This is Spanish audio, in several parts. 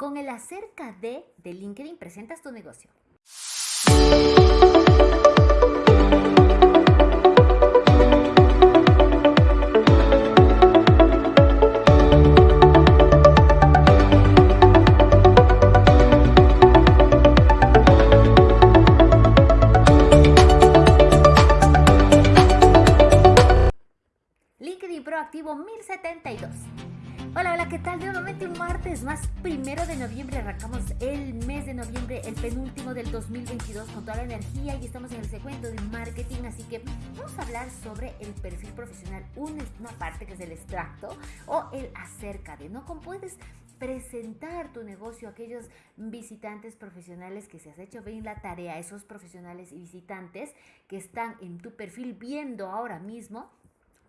Con el acerca de de LinkedIn presentas tu negocio. LinkedIn Proactivo 1072. Hola, hola, ¿qué tal? Nuevamente un martes más, primero de noviembre, arrancamos el mes de noviembre, el penúltimo del 2022 con toda la energía y estamos en el segmento de marketing, así que vamos a hablar sobre el perfil profesional, una, parte que es el extracto o el acerca de, ¿no? ¿Cómo puedes presentar tu negocio a aquellos visitantes profesionales que se has hecho bien la tarea, esos profesionales y visitantes que están en tu perfil viendo ahora mismo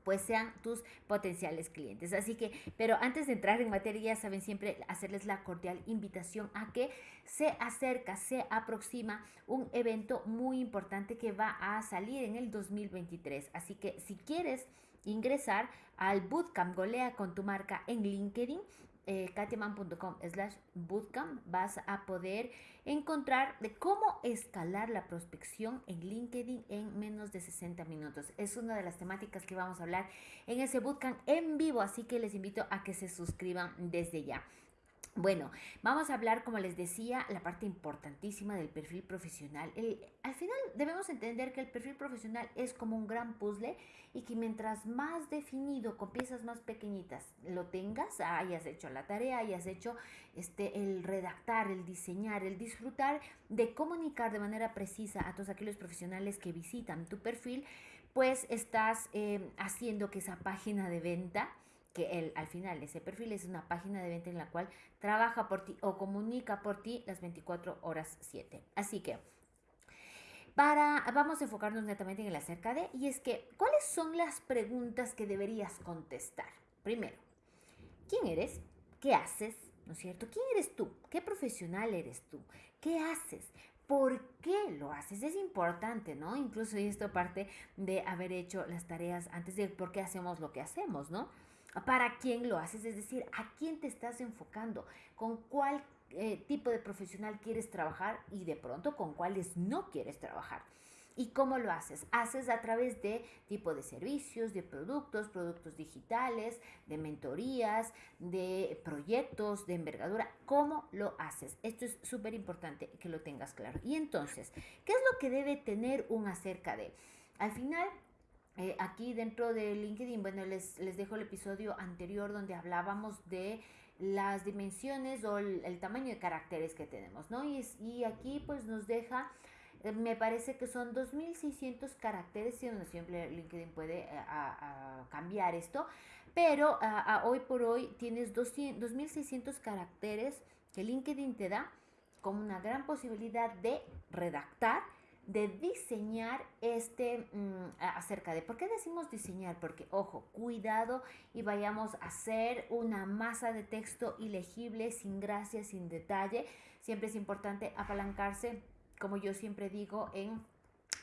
pues sean tus potenciales clientes. Así que, pero antes de entrar en materia, saben siempre hacerles la cordial invitación a que se acerca, se aproxima un evento muy importante que va a salir en el 2023. Así que si quieres ingresar al Bootcamp Golea con tu marca en LinkedIn, eh, slash bootcamp vas a poder encontrar de cómo escalar la prospección en LinkedIn en menos de 60 minutos. Es una de las temáticas que vamos a hablar en ese bootcamp en vivo, así que les invito a que se suscriban desde ya. Bueno, vamos a hablar, como les decía, la parte importantísima del perfil profesional. al final debemos entender que el perfil profesional es como un gran puzzle y que mientras más definido, con piezas más pequeñitas, lo tengas, hayas hecho la tarea, hayas hecho este, el redactar, el diseñar, el disfrutar de comunicar de manera precisa a todos aquellos profesionales que visitan tu perfil, pues estás eh, haciendo que esa página de venta que el, al final ese perfil es una página de venta en la cual trabaja por ti o comunica por ti las 24 horas 7. Así que para, vamos a enfocarnos netamente en el acerca de, y es que, ¿cuáles son las preguntas que deberías contestar? Primero, ¿quién eres? ¿Qué haces? ¿No es cierto? ¿Quién eres tú? ¿Qué profesional eres tú? ¿Qué haces? ¿Por qué lo haces? Es importante, ¿no? Incluso esto parte de haber hecho las tareas antes de por qué hacemos lo que hacemos, ¿no? Para quién lo haces, es decir, a quién te estás enfocando, con cuál eh, tipo de profesional quieres trabajar y de pronto con cuáles no quieres trabajar. ¿Y cómo lo haces? Haces a través de tipo de servicios, de productos, productos digitales, de mentorías, de proyectos, de envergadura. ¿Cómo lo haces? Esto es súper importante que lo tengas claro. Y entonces, ¿qué es lo que debe tener un acerca de? Al final, eh, aquí dentro de LinkedIn, bueno, les, les dejo el episodio anterior donde hablábamos de las dimensiones o el, tamaño de caracteres que tenemos, ¿no? Y, y aquí pues nos deja, eh, me parece que son 2.600 caracteres, si siempre LinkedIn puede eh, cambiar esto, pero hoy por hoy tienes 2.600 caracteres que LinkedIn te da como una gran posibilidad de redactar de diseñar este mm, acerca de por qué decimos diseñar porque ojo cuidado y vayamos a hacer una masa de texto ilegible sin gracia sin detalle. Siempre es importante apalancarse como yo siempre digo en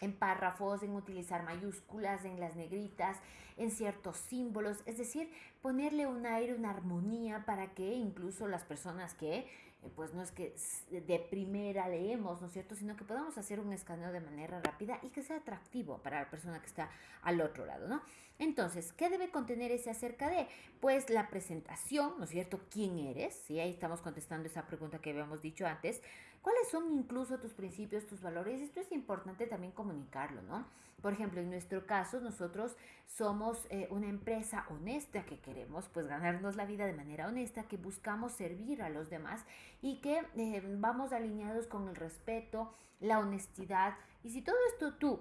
en párrafos, en utilizar mayúsculas, en las negritas, en ciertos símbolos, es decir, ponerle un aire, una armonía para que incluso las personas que pues no es que de primera leemos, ¿no es cierto? Sino que podamos hacer un escaneo de manera rápida y que sea atractivo para la persona que está al otro lado, ¿no? Entonces, ¿qué debe contener ese acerca de? Pues la presentación, ¿no es cierto? ¿Quién eres? Sí, ahí estamos contestando esa pregunta que habíamos dicho antes. ¿Cuáles son incluso tus principios, tus valores? Esto es importante también comunicarlo, ¿no? Por ejemplo, en nuestro caso, nosotros somos eh, una empresa honesta que queremos pues ganarnos la vida de manera honesta, que buscamos servir a los demás y que eh, vamos alineados con el respeto, la honestidad. Y si todo esto tú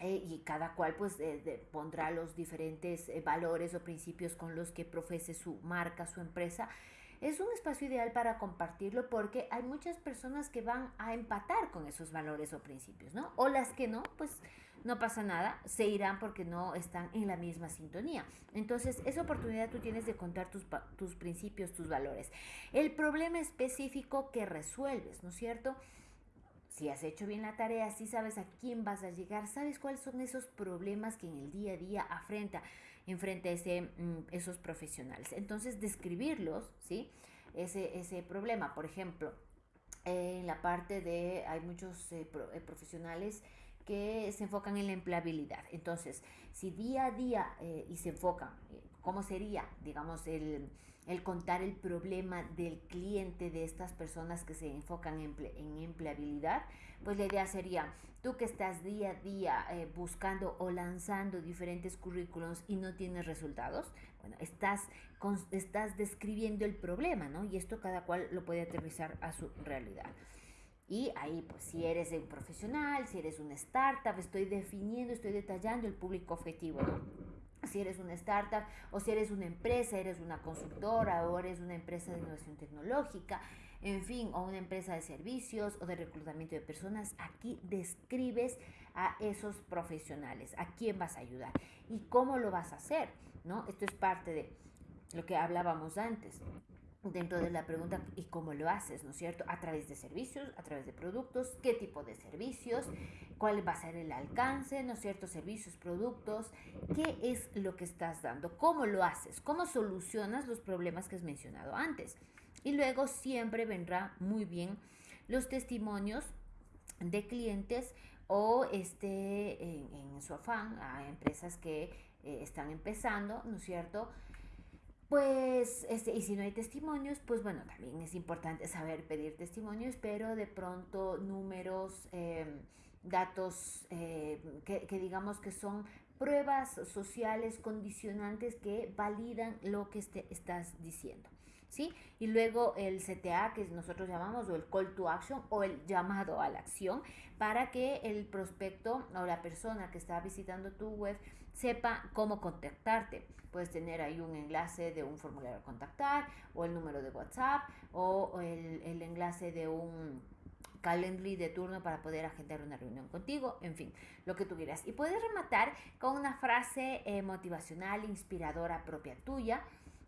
eh, y cada cual pues pondrá los diferentes valores o principios con los que profese su marca, su empresa, es un espacio ideal para compartirlo porque hay muchas personas que van a empatar con esos valores o principios, ¿no? O las que no, pues no pasa nada, se irán porque no están en la misma sintonía. Entonces, esa oportunidad tú tienes de contar tus, tus principios, tus valores. El problema específico que resuelves, ¿no es cierto? Si has hecho bien la tarea, si sabes a quién vas a llegar, sabes cuáles son esos problemas que en el día a día afrenta enfrente a ese, mm, esos profesionales. Entonces, describirlos, ¿sí? ese, ese problema. Por ejemplo, en la parte de, hay muchos eh, eh, profesionales que se enfocan en la empleabilidad. Entonces, si día a día eh, y se enfocan, ¿cómo sería, digamos, el, el, contar el problema del cliente de estas personas que se enfocan en, empleabilidad? Pues la idea sería, tú que estás día a día buscando o lanzando diferentes currículums y no tienes resultados, bueno, estás, estás describiendo el problema, ¿no? Y esto cada cual lo puede aterrizar a su realidad. Y ahí, pues, si eres un profesional, si eres una startup, estoy definiendo, estoy detallando el público objetivo. Si eres una startup o si eres una empresa, eres una consultora o eres una empresa de innovación tecnológica, en fin, o una empresa de servicios o de reclutamiento de personas, aquí describes a esos profesionales, a quién vas a ayudar y cómo lo vas a hacer, ¿no? Esto es parte de lo que hablábamos antes dentro de la pregunta y cómo lo haces, ¿no es cierto? A través de servicios, a través de productos, qué tipo de servicios, cuál va a ser el alcance, ¿no es cierto? Servicios, productos, qué es lo que estás dando, cómo lo haces, cómo solucionas los problemas que has mencionado antes. Y luego siempre vendrá muy bien los testimonios de clientes o este, en, su afán a empresas que eh, están empezando, ¿no es cierto? Pues, este, y si no hay testimonios, pues bueno, también es importante saber pedir testimonios, pero de pronto números, em, datos eh, que, que, digamos que son pruebas sociales condicionantes que validan lo que este, estás diciendo. ¿Sí? Y luego el CTA, que nosotros llamamos, o el call to action, o el llamado a la acción, para que el prospecto o la persona que está visitando tu web sepa cómo contactarte. Puedes tener ahí un enlace de un formulario a contactar, o el número de WhatsApp, o el, el enlace de un Calendly de turno para poder agendar una reunión contigo, en fin, lo que tú quieras. Y puedes rematar con una frase eh, motivacional, inspiradora propia tuya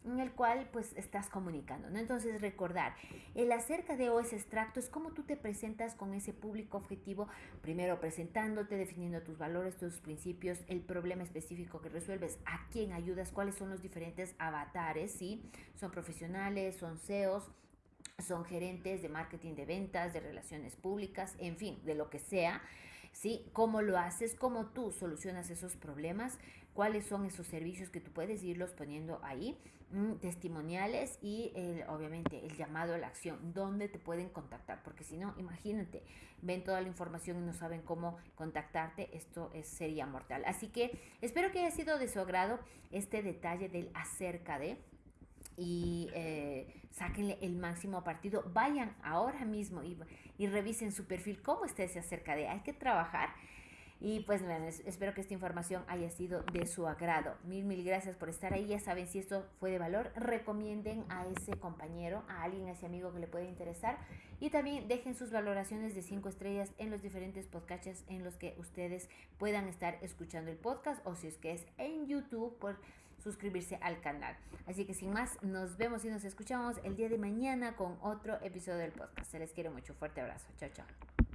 en el cual pues estás comunicando, ¿no? Entonces recordar, el acerca de OS extracto es cómo tú te presentas con ese público objetivo, primero presentándote, definiendo tus valores, tus principios, el problema específico que resuelves, a quién ayudas, cuáles son los diferentes avatares, ¿sí? Son profesionales, son CEOs, son gerentes de marketing de ventas, de relaciones públicas, en fin, de lo que sea, ¿sí? ¿Cómo lo haces? ¿Cómo tú solucionas esos problemas? ¿Cuáles son esos servicios que tú puedes irlos poniendo ahí? Mm, testimoniales y obviamente el llamado a la acción, ¿dónde te pueden contactar? Porque si no, imagínate, ven toda la información y no saben cómo contactarte, esto es, sería mortal. Así que espero que haya sido de su agrado este detalle del acerca de y eh, sáquenle el máximo partido. Vayan ahora mismo y, y, revisen su perfil, cómo esté acerca de. Hay que trabajar. Y pues bueno, espero que esta información haya sido de su agrado. Mil, mil gracias por estar ahí. Ya saben, si esto fue de valor, recomienden a ese compañero, a alguien, a ese amigo que le puede interesar. Y también dejen sus valoraciones de cinco estrellas en los diferentes podcasts en los que ustedes puedan estar escuchando el podcast o si es que es en YouTube por suscribirse al canal. Así que sin más, nos vemos y nos escuchamos el día de mañana con otro episodio del podcast. Se les quiere mucho. Fuerte abrazo. Chao, chao.